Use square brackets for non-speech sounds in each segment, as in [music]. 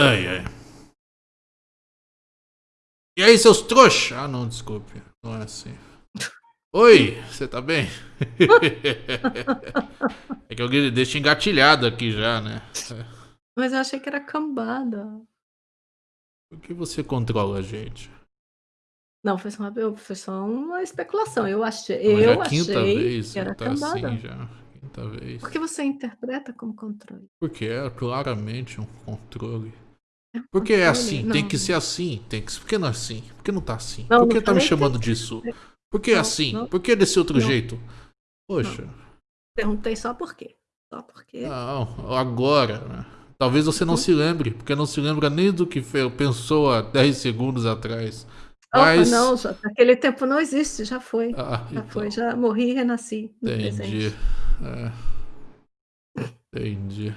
Ai, ai. E aí, seus trouxa? Ah, não, desculpe. Não é assim. [laughs] Oi, você tá bem? [laughs] é que alguém deixa engatilhado aqui já, né? Mas eu achei que era cambada. Por que você controla a gente? Não, foi só uma, foi só uma especulação. Eu achei, Mas eu é a quinta achei vez que era tá assim cambada. já. Quinta vez. Por que você interpreta como controle? Porque é claramente um controle. É Porque é assim, tem Não. que ser assim. Tem que... Por que não é assim? Por que não tá assim? Não, Por que tá me chamando tem que disso? ser. Por que Não, assim? não. Por que desse outro jeito? Poxa. Perguntei só por quê. Só porque. Não, agora. né? Talvez você não Uhum. se lembre, porque não se lembra nem do que pensou há 10 segundos atrás. Mas. não, já, aquele tempo não existe, já foi. Ah, Já então, foi, já morri e renasci no Entendi. É. Entendi.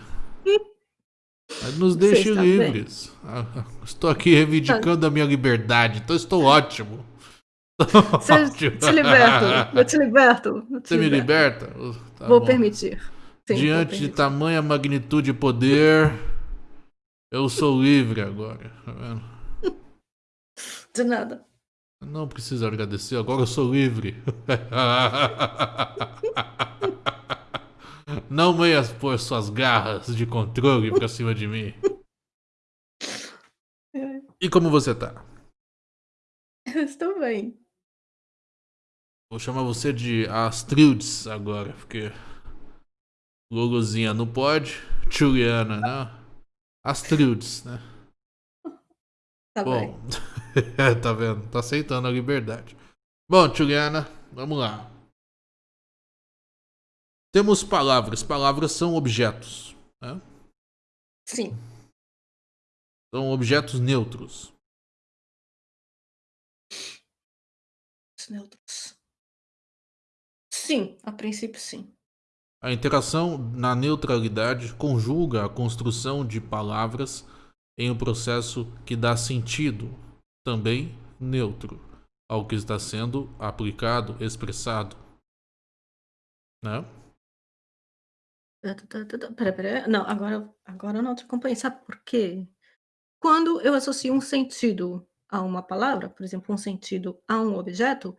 Nos deixe está bem? livres. Ah, Estou aqui reivindicando a minha liberdade, então estou ótimo. Você [laughs] te liberto, eu te liberto. eu te Você me liberto. liberta? Oh, tá Vou bom. permitir. Sim, vou Diante de permitir. tamanha magnitude e poder, eu sou livre agora. Tá vendo? De nada. Não precisa agradecer, agora eu sou livre. [laughs] Não meias por suas garras de controle pra cima de mim. E como você tá? Eu estou bem. Vou chamar você de Astrildes agora, porque Luluzinha não pode, Juliana não. Astrildes, né? Tá bem. Bom, [laughs] tá vendo? Tá aceitando a liberdade. Bom, Juliana, vamos lá. Temos palavras. Palavras são objetos. né? Sim. São objetos neutros. Os neutros. Sim, a princípio sim. A interação na neutralidade conjuga a construção de palavras em um processo que dá sentido, também neutro, ao que está sendo aplicado, expressado. Né? Pera, pera. Não, agora, agora eu não te acompanhei. Sabe por quê? Quando eu associo um sentido a uma palavra, por exemplo, um sentido a um objeto,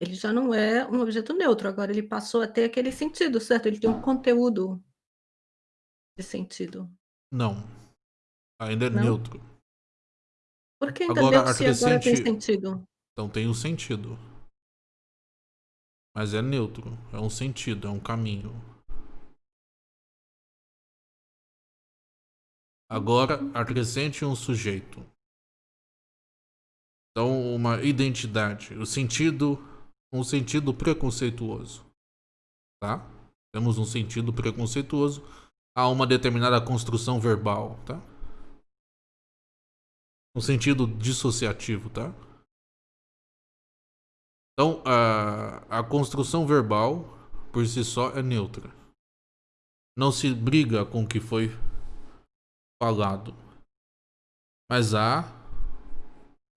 ele já não é um objeto neutro. Agora ele passou a ter aquele sentido, certo? Ele tem um conteúdo de sentido. Não. Ainda é Não? neutro. Por que ainda Agora, neutro se agora tem sentido? Então tem um sentido. Mas é neutro. É um sentido, é um caminho. Agora, acrescente um sujeito. Então, uma identidade. O sentido. Um sentido preconceituoso. Tá? Temos um sentido preconceituoso a uma determinada construção verbal, tá? Um sentido dissociativo, tá? Então, a, a construção verbal, por si só, é neutra. Não se briga com o que foi falado. Mas há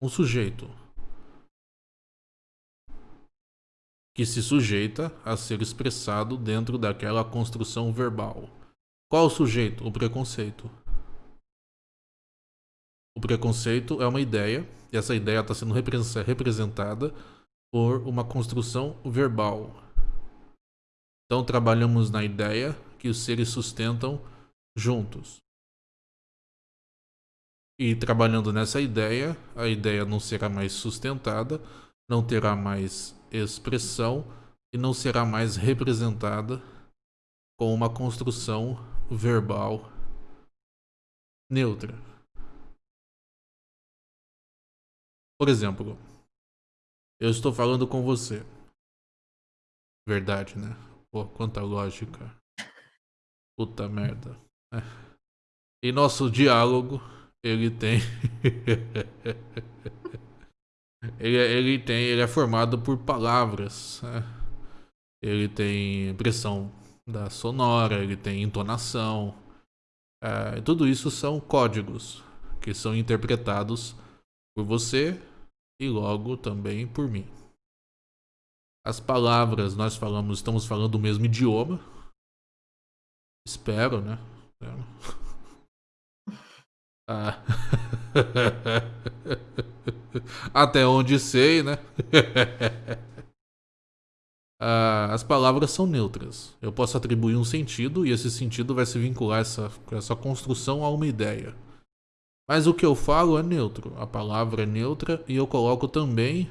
um sujeito que se sujeita a ser expressado dentro daquela construção verbal. Qual o sujeito? O preconceito. O preconceito é uma ideia, e essa ideia está sendo repre- representada por uma construção verbal. Então trabalhamos na ideia que os seres sustentam juntos. E trabalhando nessa ideia, a ideia não será mais sustentada, não terá mais expressão e não será mais representada com uma construção verbal neutra. Por exemplo, eu estou falando com você. Verdade, né? Pô, quanta lógica. Puta merda. É. E nosso diálogo, ele tem. ele, é- ele tem. Ele é formado por palavras. né? Ele tem pressão da sonora, ele tem entonação. É, tudo isso são códigos que são interpretados por você e logo também por mim. As palavras, nós falamos, estamos falando o mesmo idioma. Espero, né? Espero. Ah. [laughs] Até onde sei, né? [laughs] ah, as palavras são neutras. Eu posso atribuir um sentido e esse sentido vai se vincular essa, essa construção a uma ideia. Mas o que eu falo é neutro. A palavra é neutra e eu coloco também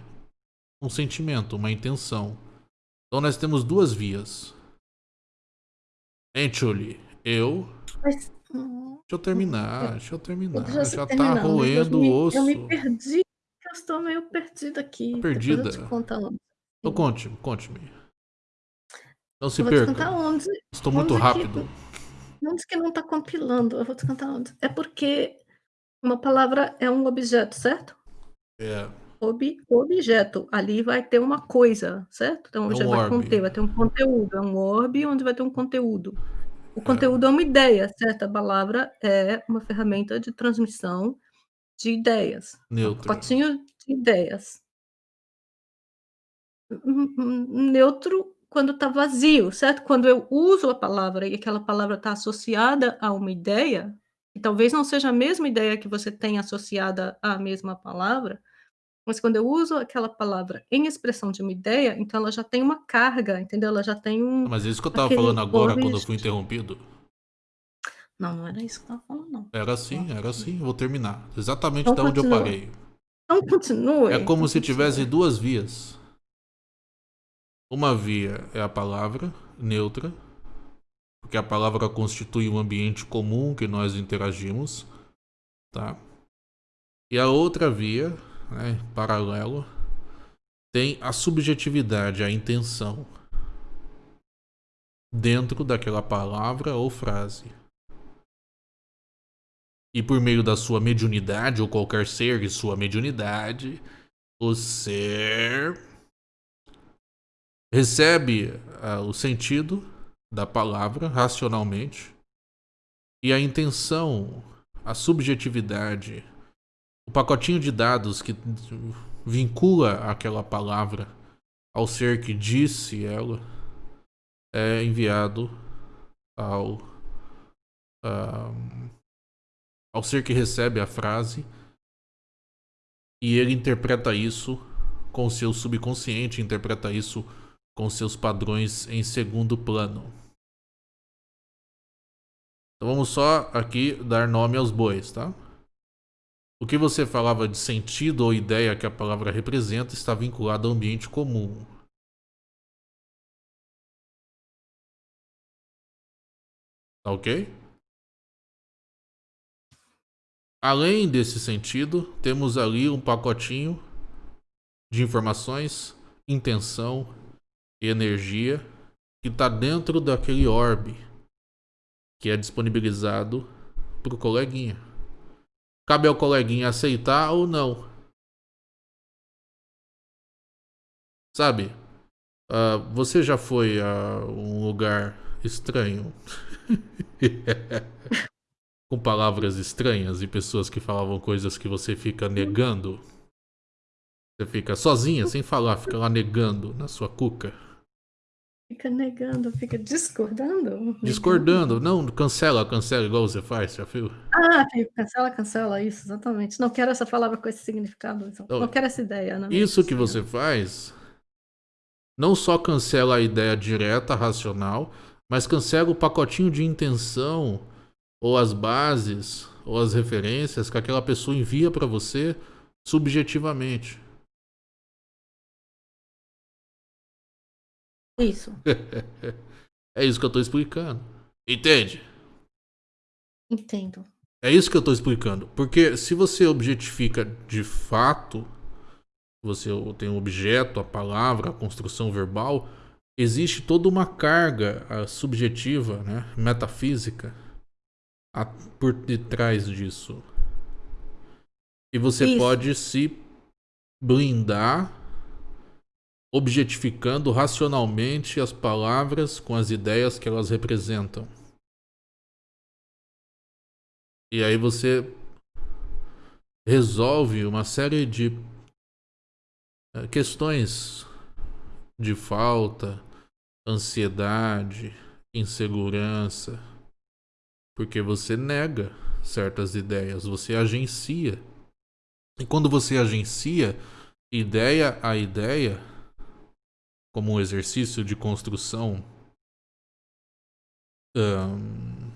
um sentimento, uma intenção. Então nós temos duas vias. Entchuli, eu. Deixa eu terminar, deixa eu terminar. Já, já tá roendo o osso. Eu me perdi, eu estou meio perdida aqui. Tá perdida? Depois eu te conto onde. Então conte-me, conte-me. Não se perca. Onde, estou muito rápido. Que, onde que não está compilando? Eu vou te contar onde. É porque uma palavra é um objeto, certo? É. Ob, objeto. Ali vai ter uma coisa, certo? Então, é um vai conter, vai ter um conteúdo. É um orbe onde vai ter um conteúdo. O conteúdo é, é uma ideia, certo? A palavra é uma ferramenta de transmissão de ideias. Neutro. Um pacotinho de ideias. Neutro quando está vazio, certo? Quando eu uso a palavra e aquela palavra está associada a uma ideia, e talvez não seja a mesma ideia que você tem associada à mesma palavra, mas quando eu uso aquela palavra em expressão de uma ideia, então ela já tem uma carga, entendeu? Ela já tem um. Mas isso que eu estava falando agora quando eu fui interrompido. Não, não era isso que eu estava falando, não. Era assim, era assim. Vou terminar. Exatamente então, da onde eu parei. Então continue. É como se tivesse duas vias. Uma via é a palavra neutra, porque a palavra constitui um ambiente comum que nós interagimos, tá? E a outra via, né, paralelo, tem a subjetividade, a intenção dentro daquela palavra ou frase. E por meio da sua mediunidade, ou qualquer ser e sua mediunidade, o ser recebe uh, o sentido da palavra racionalmente e a intenção, a subjetividade, o pacotinho de dados que vincula aquela palavra ao ser que disse ela é enviado ao uh, ao ser que recebe a frase e ele interpreta isso com seu subconsciente, interpreta isso com seus padrões em segundo plano. Então vamos só aqui dar nome aos bois, tá? O que você falava de sentido ou ideia que a palavra representa está vinculado ao ambiente comum. Tá ok? Além desse sentido, temos ali um pacotinho de informações, intenção e energia que está dentro daquele orbe que é disponibilizado para o coleguinha. Cabe ao coleguinha aceitar ou não. Sabe? Uh, você já foi a um lugar estranho? [laughs] Com palavras estranhas e pessoas que falavam coisas que você fica negando? Você fica sozinha, sem falar, fica lá negando na sua cuca? Fica negando, fica discordando? Discordando, não, cancela, cancela igual você faz, já viu? Ah, cancela, cancela, isso, exatamente. Não quero essa palavra com esse significado, então. não quero essa ideia. Não isso que você faz não só cancela a ideia direta, racional, mas cancela o pacotinho de intenção, ou as bases, ou as referências que aquela pessoa envia para você subjetivamente. Isso. [laughs] é isso que eu tô explicando. Entende? Entendo. É isso que eu tô explicando. Porque se você objetifica de fato, você tem um objeto, a palavra, a construção verbal, existe toda uma carga subjetiva, né, metafísica, por detrás disso. E você isso. pode se blindar objetificando racionalmente as palavras com as ideias que elas representam. E aí você resolve uma série de eh, questões de falta, ansiedade, insegurança, porque você nega certas ideias, você agencia. E quando você agencia ideia a ideia, como um exercício de construção um,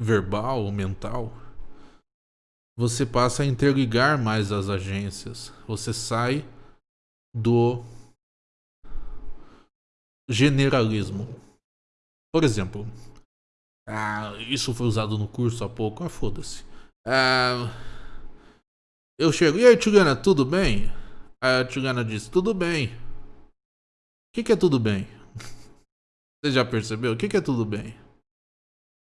verbal, mental, você passa a interligar mais as agências. Você sai do generalismo. Por exemplo, ah, isso foi usado no curso há pouco, ah, foda-se. Ah, eu chego, e aí, Tchugana, tudo bem? A Tchugana disse, tudo bem. Que, que é tudo bem? [laughs] Você já percebeu? O que, que é tudo bem?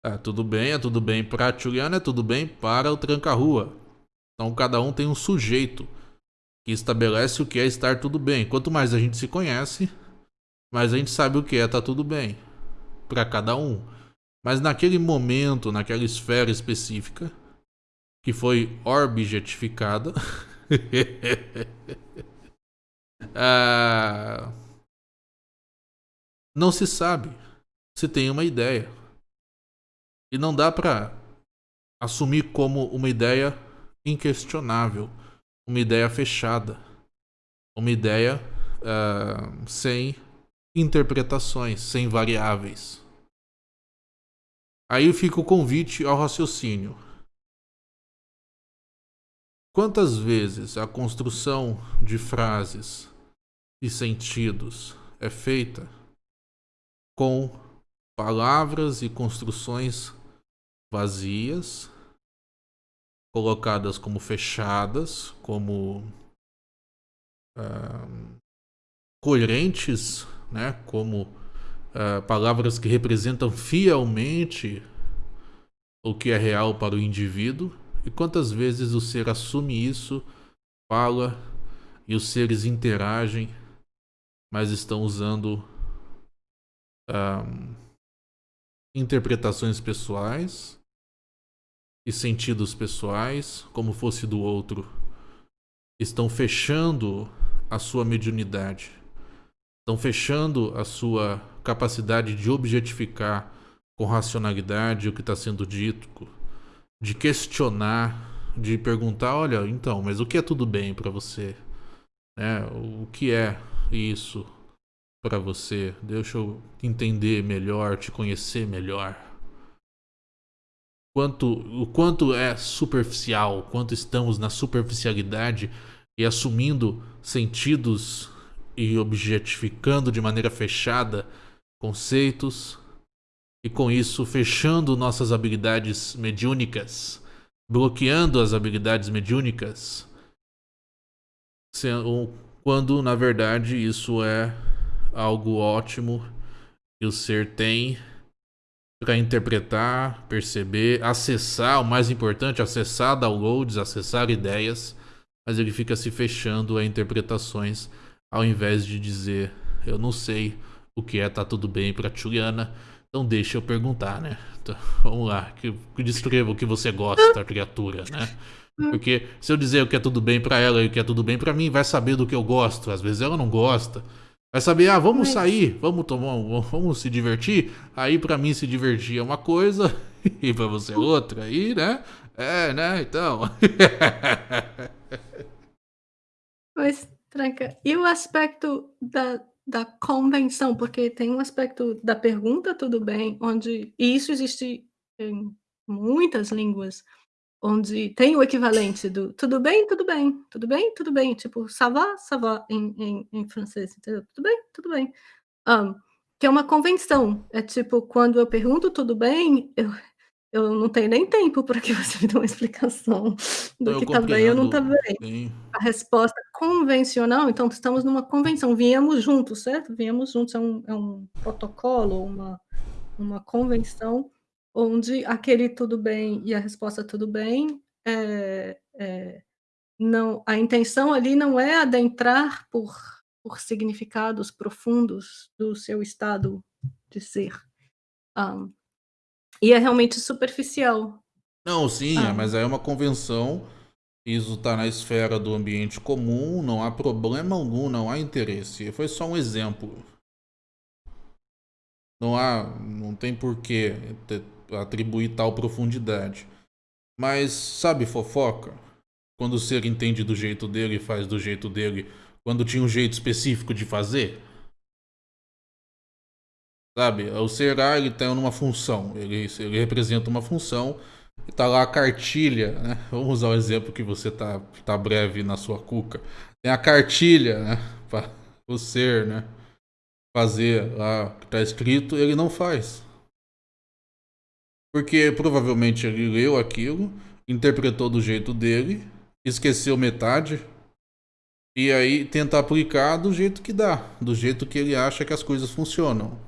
Ah, tudo bem, é tudo bem para a é tudo bem para o tranca-rua. Então cada um tem um sujeito que estabelece o que é estar tudo bem. Quanto mais a gente se conhece, mais a gente sabe o que é tá tudo bem. Para cada um. Mas naquele momento, naquela esfera específica, que foi objetificada, [laughs] ah, não se sabe se tem uma ideia. E não dá para assumir como uma ideia inquestionável, uma ideia fechada, uma ideia uh, sem interpretações, sem variáveis. Aí fica o convite ao raciocínio. Quantas vezes a construção de frases e sentidos é feita com palavras e construções vazias, colocadas como fechadas, como uh, coerentes, né? como uh, palavras que representam fielmente o que é real para o indivíduo. E quantas vezes o ser assume isso, fala e os seres interagem, mas estão usando interpretações pessoais e sentidos pessoais, como fosse do outro, estão fechando a sua mediunidade, estão fechando a sua capacidade de objetificar com racionalidade o que está sendo dito, de questionar, de perguntar, olha, então, mas o que é tudo bem para você? É, o que é isso para você? Deixa eu entender melhor, te conhecer melhor quanto, o quanto é superficial, o quanto estamos na superficialidade e assumindo sentidos e objetificando de maneira fechada conceitos e com isso fechando nossas habilidades mediúnicas, bloqueando as habilidades mediúnicas, quando na verdade isso é algo ótimo que o ser tem para interpretar, perceber, acessar, o mais importante, acessar downloads, acessar ideias, mas ele fica se fechando a interpretações ao invés de dizer, eu não sei o que é tá tudo bem para Juliana, então deixa eu perguntar, né? Então, [laughs] vamos lá, que, que descreva o que você gosta, criatura, né? Porque se eu dizer o que é tudo bem para ela e o que é tudo bem para mim, vai saber do que eu gosto. Às vezes ela não gosta. Vai saber, ah, vamos sair, vamos tomar, vamos se divertir. Aí para mim se divertir é uma coisa [laughs] e para você é outra. Aí, né? É, né? Então. [laughs] Mas, Tranca, e o aspecto da, da convenção? Porque tem um aspecto da pergunta, tudo bem, onde. E isso existe em muitas línguas onde tem o equivalente do tudo bem, tudo bem, tudo bem, tudo bem, tipo ça va em, em, em francês, entendeu? Tudo bem, tudo bem. Um, que é uma convenção. É tipo, quando eu pergunto tudo bem, eu, eu não tenho nem tempo para que [laughs] você me dê uma explicação do eu que está bem ou não está bem. Sim. A resposta convencional, então estamos numa convenção, viemos juntos, certo? Viemos juntos, é um, é um protocolo, uma, uma convenção onde aquele tudo bem e a resposta tudo bem, é, é, não, a intenção ali não é adentrar por, por significados profundos do seu estado de ser. Um, e é realmente superficial. Não, sim, um, mas é uma convenção. Isso está na esfera do ambiente comum, não há problema algum, não há interesse. Foi só um exemplo. Não há, não tem porquê atribuir tal profundidade. Mas sabe fofoca? Quando o ser entende do jeito dele e faz do jeito dele, quando tinha um jeito específico de fazer? Sabe? O ser A ele tem uma função, ele, ele representa uma função e tá lá a cartilha, né? Vamos usar o exemplo que você tá, tá breve na sua cuca. Tem a cartilha, né? Para o ser, né? Fazer lá o que tá escrito, ele não faz. Porque provavelmente ele leu aquilo, interpretou do jeito dele, esqueceu metade, e aí tenta aplicar do jeito que dá, do jeito que ele acha que as coisas funcionam.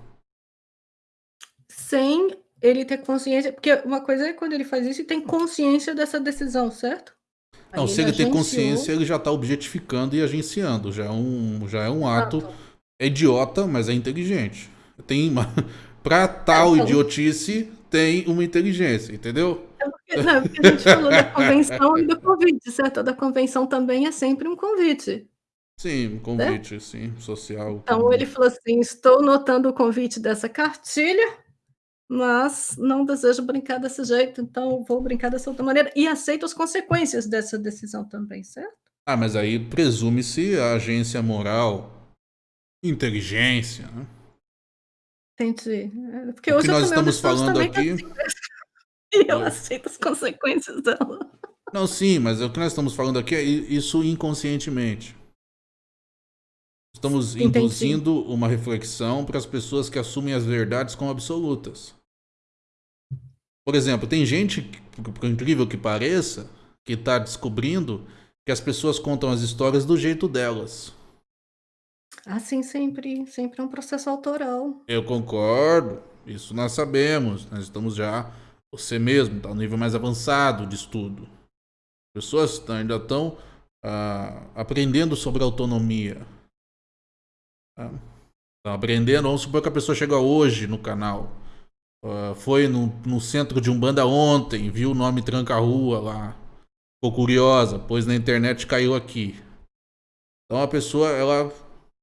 Sem ele ter consciência, porque uma coisa é quando ele faz isso e tem consciência dessa decisão, certo? Aí não, se ele, ele tem consciência, ele já está objetificando e agenciando, já é um, já é um ato é idiota, mas é inteligente. Tem uma... [laughs] Pra tal é, então... idiotice, tem uma inteligência, entendeu? É porque, não, é porque a gente falou da convenção e do convite, certo? Da convenção também é sempre um convite. Sim, um convite, sim, social. Então convite. ele falou assim: estou notando o convite dessa cartilha, mas não desejo brincar desse jeito, então vou brincar dessa outra maneira. E aceito as consequências dessa decisão também, certo? Ah, mas aí presume-se a agência moral, inteligência, né? Entendi. É, porque o hoje que nós estamos falando aqui. Assim, [laughs] e eu aceito as consequências dela. Não, sim, mas o que nós estamos falando aqui é isso inconscientemente. Estamos Entendi. induzindo uma reflexão para as pessoas que assumem as verdades como absolutas. Por exemplo, tem gente, por incrível que pareça, que está descobrindo que as pessoas contam as histórias do jeito delas. Assim, sempre, sempre é um processo autoral. Eu concordo, isso nós sabemos. Nós estamos já, você mesmo, está no nível mais avançado de estudo. Pessoas ainda estão ah, aprendendo sobre autonomia. Estão aprendendo, vamos supor que a pessoa chega hoje no canal. Uh, foi no, no centro de Umbanda ontem, viu o nome Tranca-Rua lá. Ficou curiosa, pois na internet caiu aqui. Então a pessoa, ela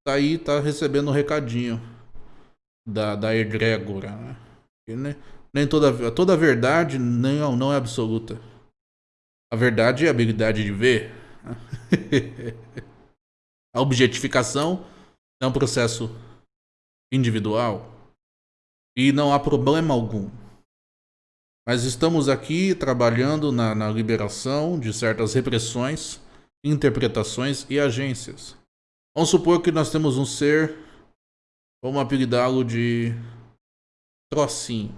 tá aí, tá recebendo um recadinho da, da egrégora, né? nem, nem toda, toda verdade nem, não é absoluta. A verdade é a habilidade de ver. [laughs] A objetificação é um processo individual e não há problema algum. Mas estamos aqui trabalhando na, na liberação de certas repressões, interpretações e agências. Vamos supor que nós temos um ser, vamos apelidá-lo de trocinho.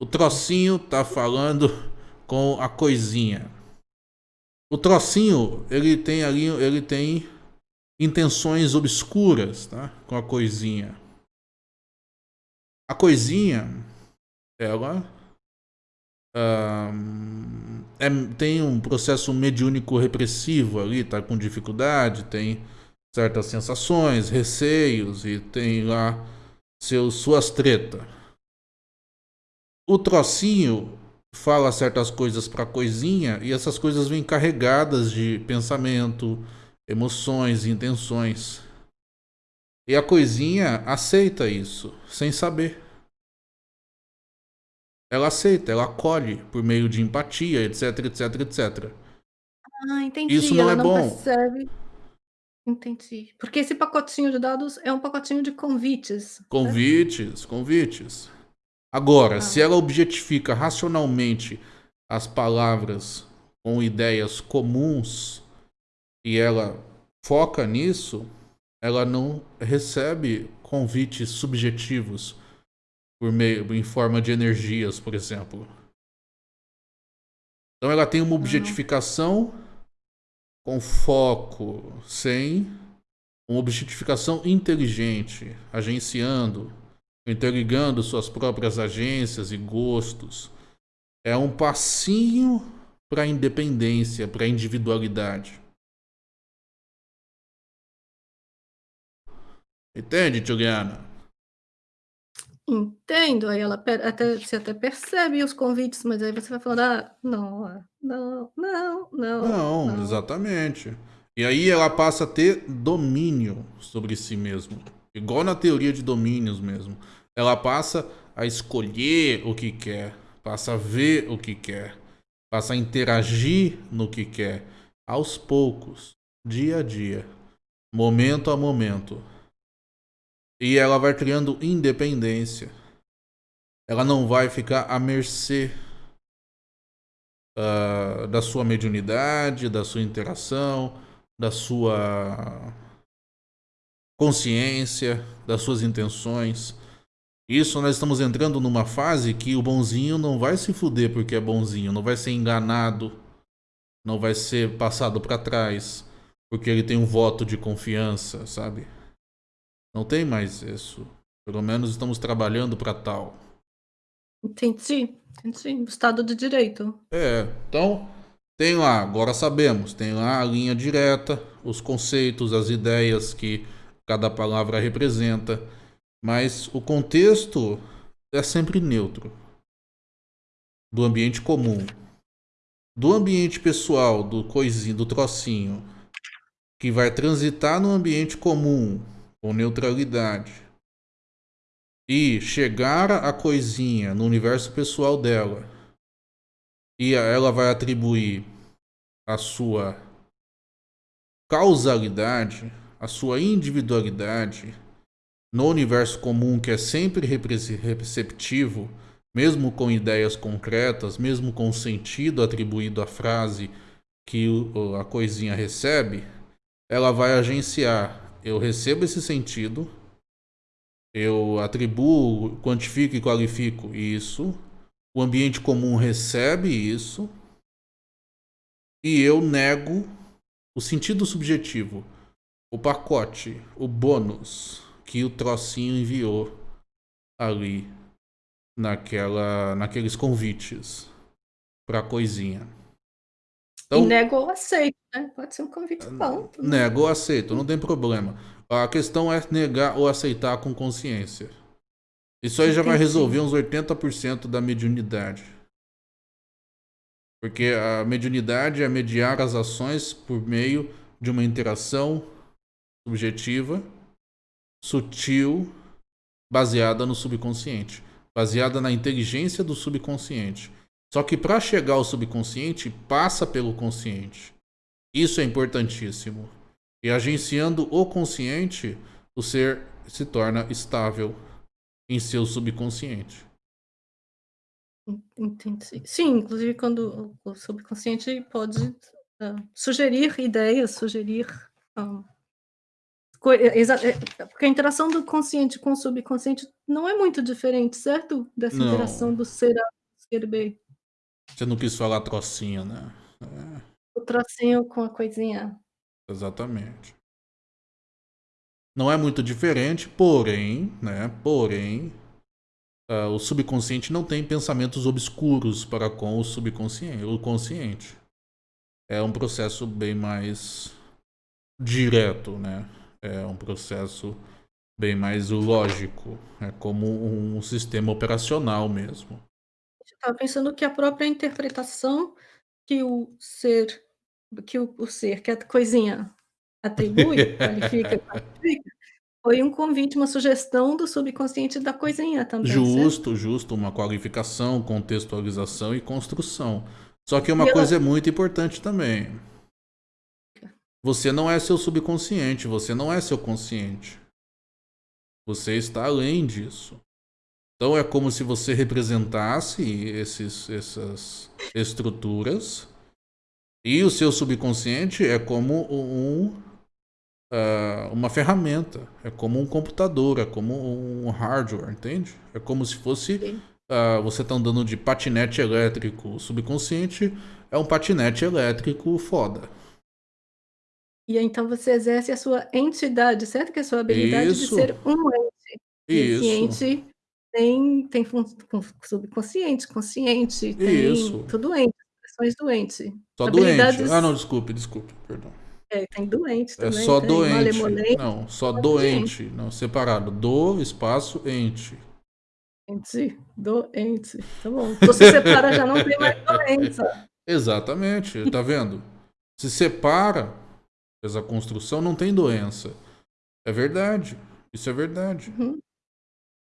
O trocinho tá falando com a coisinha. O trocinho, ele tem ali, ele tem intenções obscuras, tá? Com a coisinha. A coisinha, ela um, é, tem um processo mediúnico repressivo ali, tá com dificuldade, tem certas sensações, receios e tem lá seus, suas tretas. O trocinho fala certas coisas para coisinha e essas coisas vêm carregadas de pensamento, emoções, intenções. E a coisinha aceita isso, sem saber. Ela aceita, ela acolhe por meio de empatia, etc, etc, etc. Ah, entendi. Isso não ela é não bom. Percebe Entendi. Porque esse pacotinho de dados é um pacotinho de convites. Convites, né? convites. Agora, ah. se ela objetifica racionalmente as palavras com ideias comuns e ela foca nisso, ela não recebe convites subjetivos por meio em forma de energias, por exemplo. Então ela tem uma objetificação com foco, sem uma objetificação inteligente, agenciando, interligando suas próprias agências e gostos. É um passinho para a independência, para a individualidade. Entende, Juliana? Entendo, aí ela até, você até percebe os convites, mas aí você vai falando, ah, não, ah, não, não, não. Não, não. exatamente. E aí ela passa a ter domínio sobre si mesmo. Igual na teoria de domínios mesmo. Ela passa a escolher o que quer, passa a ver o que quer. passa a interagir no que quer, aos poucos, dia a dia, momento a momento. E ela vai criando independência. Ela não vai ficar à mercê uh, da sua mediunidade, da sua interação, da sua consciência, das suas intenções. Isso nós estamos entrando numa fase que o bonzinho não vai se fuder porque é bonzinho, não vai ser enganado, não vai ser passado para trás porque ele tem um voto de confiança, sabe? Não tem mais isso. Pelo menos estamos trabalhando para tal. Entendi, entendi. Estado de Direito. É, então tem lá, agora sabemos, tem lá a linha direta, os conceitos, as ideias que cada palavra representa, mas o contexto é sempre neutro. Do ambiente comum. Do ambiente pessoal, do coisinho, do trocinho, que vai transitar no ambiente comum, com neutralidade, e chegar a coisinha no universo pessoal dela, e ela vai atribuir a sua causalidade, a sua individualidade no universo comum que é sempre receptivo, mesmo com ideias concretas, mesmo com o sentido atribuído à frase que a coisinha recebe, ela vai agenciar. Eu recebo esse sentido, eu atribuo, quantifico e qualifico isso, o ambiente comum recebe isso, e eu nego o sentido subjetivo o pacote, o bônus que o trocinho enviou ali naquela, naqueles convites para coisinha. Então, e nego ou aceito, né? Pode ser um convite bom. Nego ou aceito, não tem problema. A questão é negar ou aceitar com consciência. Isso aí já vai resolver uns 80% da mediunidade. Porque a mediunidade é mediar as ações por meio de uma interação subjetiva, sutil, baseada no subconsciente, baseada na inteligência do subconsciente. Só que para chegar ao subconsciente, passa pelo consciente. Isso é importantíssimo. E agenciando o consciente, o ser se torna estável em seu subconsciente. Entendi. Sim, inclusive quando o subconsciente pode uh, sugerir ideias, sugerir uh, é, é, porque a interação do consciente com o subconsciente não é muito diferente, certo? Dessa não. interação do ser A e ser B. Você não quis falar trocinho, né? É. O trocinho com a coisinha. Exatamente. Não é muito diferente, porém, né? Porém, uh, o subconsciente não tem pensamentos obscuros para com o subconsciente, o consciente. É um processo bem mais direto, né? é um processo bem mais lógico, é como um sistema operacional mesmo. Estava pensando que a própria interpretação que o ser, que o, o ser, que a coisinha atribui, [laughs] qualifica, qualifica, foi um convite, uma sugestão do subconsciente da coisinha também. Justo, certo? justo, uma qualificação, contextualização e construção. Só que uma e coisa ela... é muito importante também. Você não é seu subconsciente, você não é seu consciente. Você está além disso. Então é como se você representasse esses, essas estruturas e o seu subconsciente é como um, uh, uma ferramenta, é como um computador, é como um hardware, entende? É como se fosse uh, você está andando de patinete elétrico. O subconsciente é um patinete elétrico foda. E então você exerce a sua entidade, certo? Que é a sua habilidade Isso. de ser um ente. E esse ente tem, tem subconsciente, consciente, tem Isso. tudo ente, expressões doente. Só Habilidades... doente. Ah, não, desculpe, desculpe, perdão. É, tem doente é também. É só doente. Não, só doente. Não, separado. Do, espaço, ente. Ente, doente. Tá bom. Então se separa já não tem mais [laughs] doença. Exatamente, tá vendo? Se separa, fez a construção, não tem doença. É verdade. Isso é verdade. Uhum.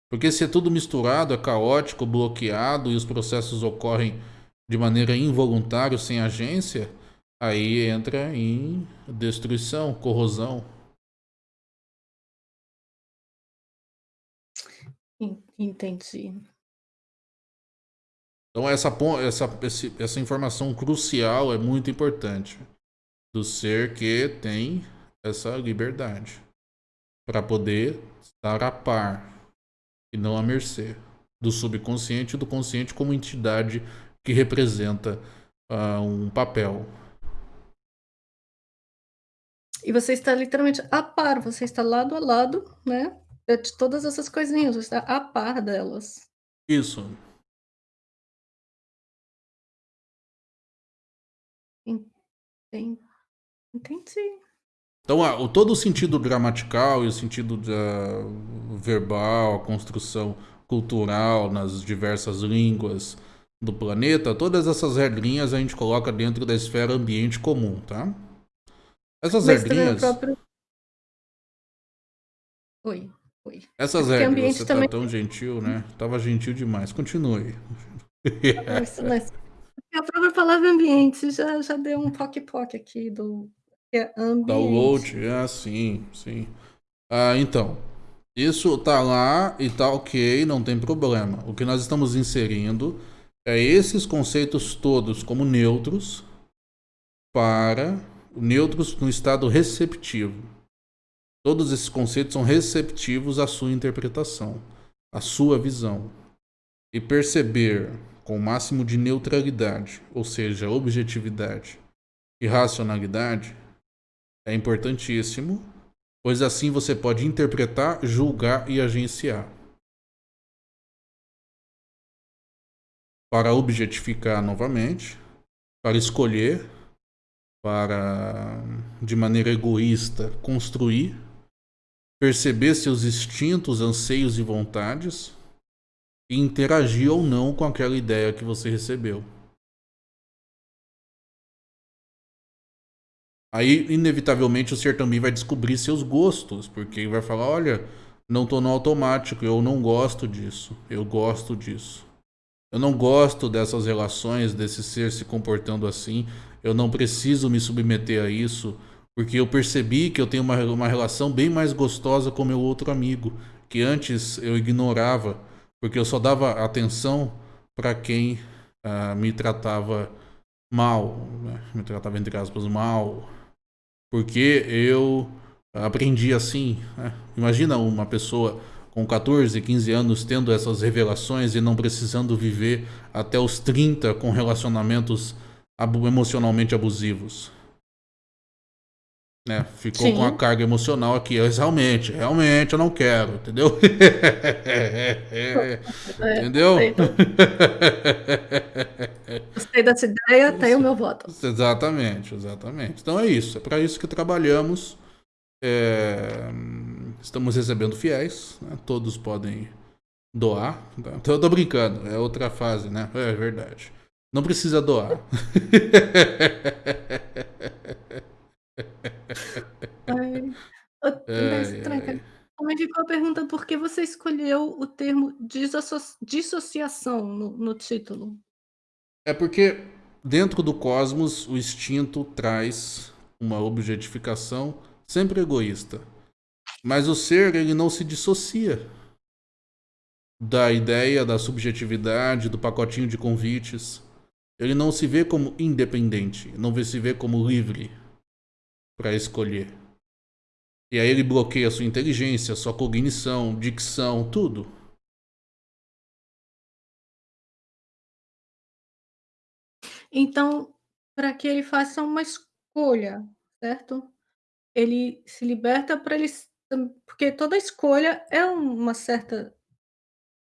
Porque se é tudo misturado, é caótico, bloqueado e os processos ocorrem de maneira involuntária, sem agência, aí entra em destruição, corrosão. Entendi. Então essa, essa, essa informação crucial é muito importante do ser que tem essa liberdade para poder estar a par e não à mercê do subconsciente e do consciente como entidade que representa uh, um papel. E você está literalmente a par, você está lado a lado, né? De todas essas coisinhas, você está a par delas. Isso. Entendi. Então, ah, todo o sentido gramatical e o sentido uh, verbal, a construção cultural nas diversas línguas do planeta, todas essas regrinhas a gente coloca dentro da esfera ambiente comum, tá? Essas Mas regrinhas... Próprio... Oi, oi. Essas Porque regras, você tá também... tá tão gentil, né? Tava gentil demais. Continue. Mas, a própria palavra ambiente já, já deu um poc-poc aqui do é ambiente. Download, é, sim, sim. Ah, então, isso tá lá e tá ok, não tem problema. O que nós estamos inserindo é esses conceitos todos como neutros para neutros no estado receptivo. Todos esses conceitos são receptivos à sua interpretação, à sua visão. E perceber com o máximo de neutralidade, ou seja, objetividade e racionalidade, é importantíssimo, pois assim você pode interpretar, julgar e agenciar. Para objetificar novamente, para escolher, para de maneira egoísta construir, perceber seus instintos, anseios e vontades e interagir ou não com aquela ideia que você recebeu. Aí, inevitavelmente, o ser também vai descobrir seus gostos, porque vai falar: olha, não estou no automático, eu não gosto disso, eu gosto disso. Eu não gosto dessas relações, desse ser se comportando assim, eu não preciso me submeter a isso, porque eu percebi que eu tenho uma, uma relação bem mais gostosa com meu outro amigo, que antes eu ignorava, porque eu só dava atenção para quem uh, me tratava mal, né? me tratava entre aspas mal, porque eu aprendi assim. Né? Imagina uma pessoa com 14, 15 anos tendo essas revelações e não precisando viver até os 30 com relacionamentos emocionalmente abusivos. Né? Ficou Sim. com a carga emocional aqui. realmente, realmente eu não quero, entendeu? [laughs] É, entendeu? Gostei dessa ideia, tem o meu voto. Exatamente, exatamente. Então é isso, é para isso que trabalhamos. É... Estamos recebendo fiéis, né? todos podem doar. Tá? Então, eu tô brincando, é outra fase, né? É verdade. Não precisa doar. [laughs] Ai, é, Também ficou a pergunta por que você escolheu o termo disso dissociação no, no título? É porque dentro do cosmos o instinto traz uma objetificação sempre egoísta. Mas o ser ele não se dissocia da ideia da subjetividade, do pacotinho de convites. Ele não se vê como independente, não se vê como livre para escolher. E aí ele bloqueia a sua inteligência, sua cognição, dicção, tudo. Então, para que ele faça uma escolha, certo? Ele se liberta para ele porque toda escolha é uma certa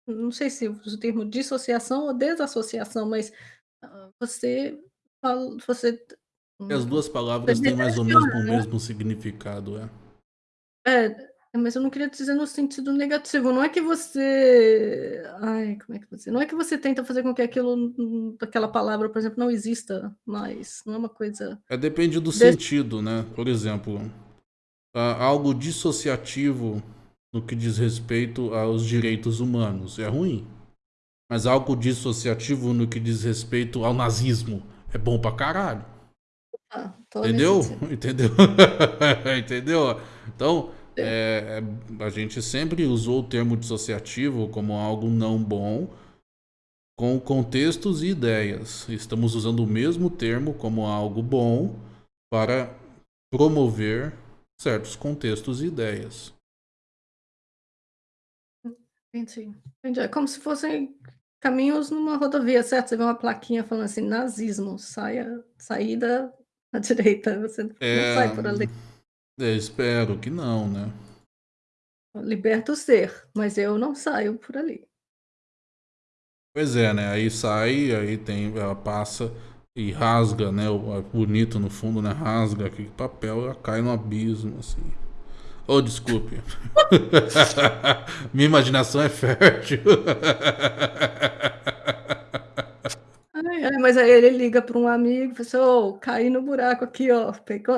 não sei se uso o termo dissociação ou desassociação, mas, ah, você você as duas palavras têm mais ou menos o né? mesmo significado, é. É, mas eu não queria dizer no sentido negativo, não é que você ai, como é que você não é que você tenta fazer com que aquilo aquela palavra, por exemplo, não exista mais, não é uma coisa É, depende do sentido, né. Por exemplo, algo dissociativo no que diz respeito aos direitos humanos, é ruim. Mas algo dissociativo no que diz respeito ao nazismo é bom pra caralho. Ah, Entendeu? [laughs] Entendeu? [laughs] Entendeu? Então, é, é, a gente sempre usou o termo dissociativo como algo não bom, com contextos e ideias. Estamos usando o mesmo termo como algo bom para promover certos contextos e ideias. Entendi. Entendi. É como se fossem caminhos numa rodovia, certo? Você vê uma plaquinha falando assim, nazismo, saia, saída [laughs] à direita, você não É, sai por ali. é, espero que não, né? Liberta o ser, mas eu não saio por ali. Pois é, né? Aí sai, aí tem, ela passa e rasga, né? O, é bonito no fundo, né? Rasga aquele papel, ela cai no abismo, assim. Oh, desculpe. [laughs] Minha imaginação é fértil. [laughs] Ai, mas aí ele liga para um amigo e fala assim: "Ô, caí no buraco aqui, ó.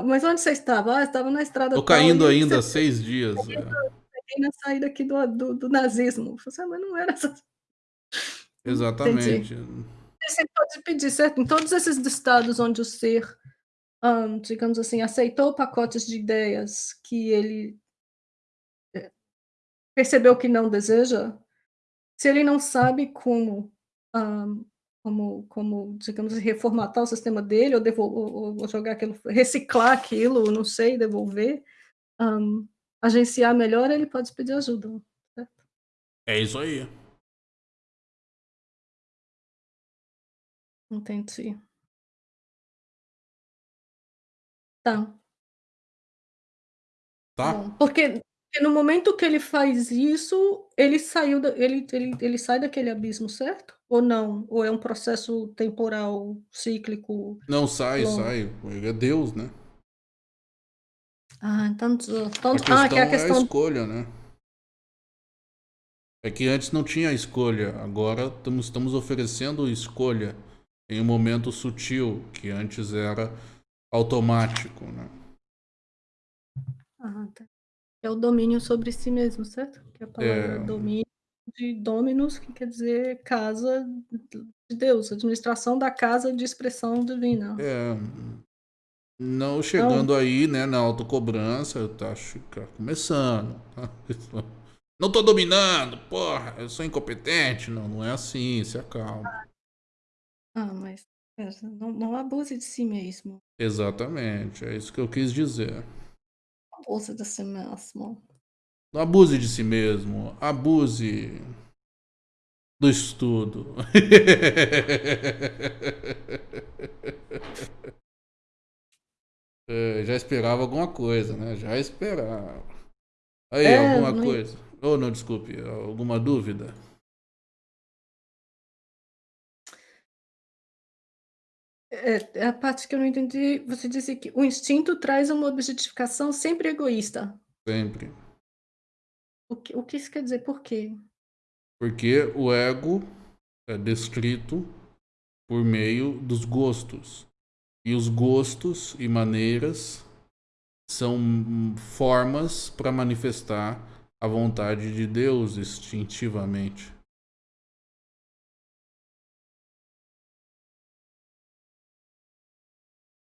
Mas onde você estava?" "Ah, estava na estrada Tô tal." caindo "E ainda você seis dias. Peguei É. na saída aqui do do do nazismo." Falei assim: "Ah, mas não era essa" [laughs] Entendi. Exatamente. Você pode pedir, certo? Em todos esses estados onde o ser, hã, digamos assim, aceitou pacotes de ideias que ele eh, percebeu que não deseja, se ele não sabe como, hã, como como, digamos, reformatar o sistema dele ou devol ou jogar aquilo reciclar aquilo, não sei, devolver, hã, agenciar melhor, ele pode pedir ajuda, certo? É isso aí. Entendi. Tá. Tá? Bom, porque no momento que ele faz isso, ele saiu da ele ele ele sai daquele abismo, certo? Ou não? Ou é um processo temporal, cíclico, Não, sai, longo? sai. Ele é Deus, né? Ah, então A ah, que é a questão é a escolha, né? É que antes não tinha escolha, agora estamos estamos oferecendo escolha em um momento sutil, que antes era automático, né? Ah, tá. É o domínio sobre si mesmo, certo? Que a palavra É. domínio de dominus, que quer dizer casa de Deus, administração da casa de expressão divina. É, não Então chegando aí, né, na autocobrança, eu tá acho que tá começando. [laughs] Não tô dominando, porra, eu sou incompetente. Não, não é assim, se acalma. Ah, mas não não abuse de si mesmo. Exatamente, é isso que eu quis dizer. Abuse de si mesmo. Não abuse de si mesmo, abuse do estudo. [laughs] É, já esperava alguma coisa, né? Já esperava. Aí, É, alguma não coisa. Ou não, desculpe, alguma dúvida? É, é a parte que eu não entendi, você disse que o instinto traz uma objetificação sempre egoísta. Sempre. O que o que isso quer dizer? Por quê? Porque o ego é descrito por meio dos gostos. E os gostos e maneiras são formas para manifestar a vontade de Deus instintivamente.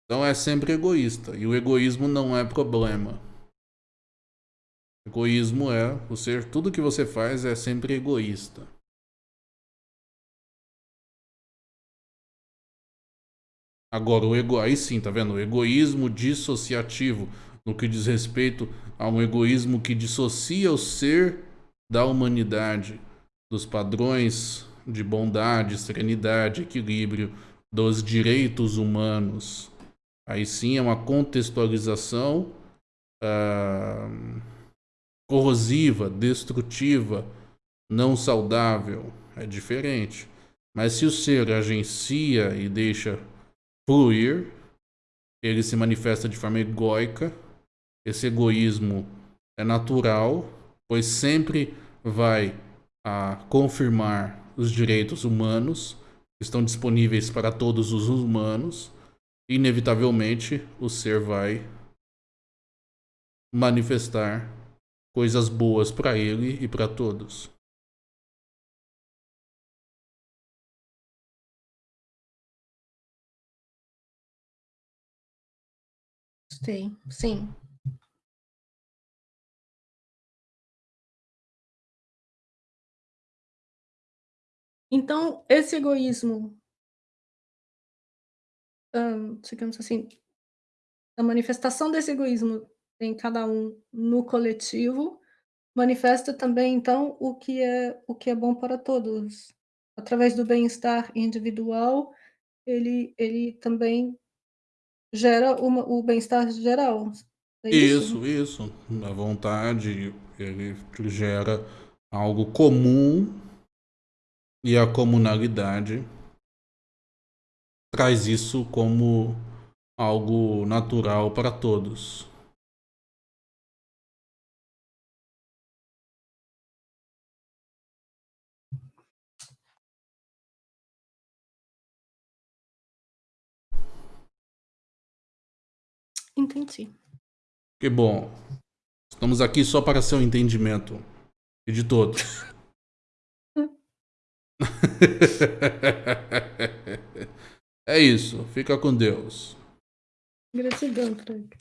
Então é sempre egoísta. E o egoísmo não é problema. Egoísmo é o ser, tudo que você faz é sempre egoísta. Agora, o ego, aí sim, tá vendo? O egoísmo dissociativo, no que diz respeito a um egoísmo que dissocia o ser da humanidade, dos padrões de bondade, serenidade, equilíbrio, dos direitos humanos. Aí sim é uma contextualização uh, corrosiva, destrutiva, não saudável. É diferente. Mas se o ser agencia e deixa fluir, ele se manifesta de forma egóica. Esse egoísmo é natural, pois sempre vai a confirmar os direitos humanos que estão disponíveis para todos os humanos inevitavelmente o ser vai manifestar coisas boas para ele e para todos. Sim, sim. Então, esse egoísmo digamos assim, a manifestação desse egoísmo em cada um no coletivo, manifesta também, então, o que é o que é bom para todos. Através do bem-estar individual, ele ele também gera uma o bem-estar geral, é isso? Isso, isso. A vontade, ele gera algo comum e a comunalidade traz isso como algo natural para todos. Entendi. Que bom. Estamos aqui só para seu entendimento e de todos. [laughs] [laughs] é isso. Fica com Deus. Gratidão, Frank.